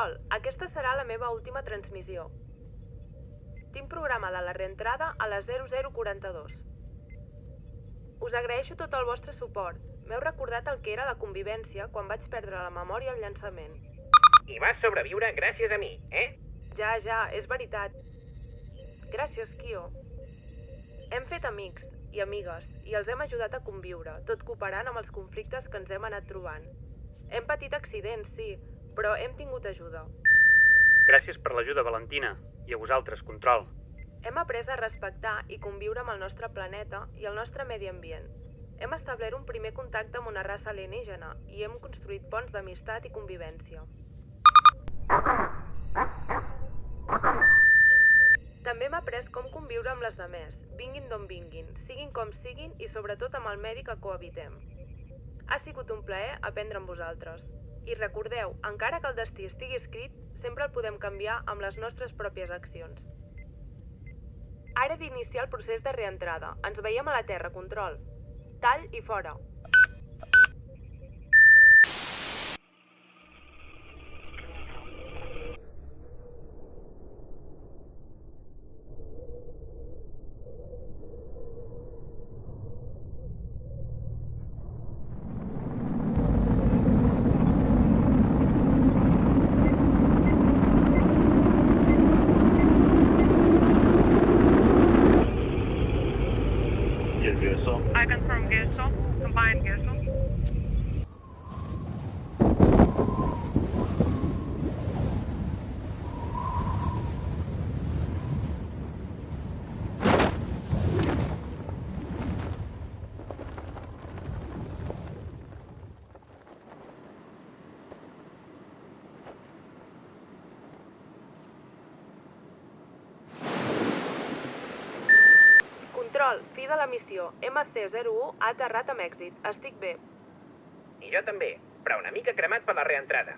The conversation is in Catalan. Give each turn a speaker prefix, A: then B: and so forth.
A: Control, aquesta serà la meva última transmissió. Tinc programada la reentrada a les 0042. Us agraeixo tot el vostre suport. M'heu recordat el que era la convivència quan vaig perdre la memòria al llançament.
B: I vas sobreviure gràcies a mi, eh?
A: Ja, ja, és veritat. Gràcies, Kio. Hem fet amics i amigues i els hem ajudat a conviure, tot cooperant amb els conflictes que ens hem anat trobant. Hem patit accidents, sí, però hem tingut ajuda.
C: Gràcies per l'ajuda, Valentina. I a vosaltres, Control.
A: Hem après a respectar i conviure amb el nostre planeta i el nostre medi ambient. Hem establert un primer contacte amb una raça alienígena i hem construït ponts d'amistat i convivència. També hem après com conviure amb les demés, vinguin d'on vinguin, siguin com siguin i sobretot amb el medi que cohabitem. Ha sigut un plaer aprendre amb vosaltres. I recordeu, encara que el destí estigui escrit, sempre el podem canviar amb les nostres pròpies accions. Ara d'iniciar el procés de reentrada. Ens veiem a la Terra, control. Tall i fora.
D: Gesso.
E: I confirm Gesso.
A: Control, fi de la missió. MC01 ha aterrat amb èxit. Estic bé.
B: I jo també, però una mica cremat per la reentrada.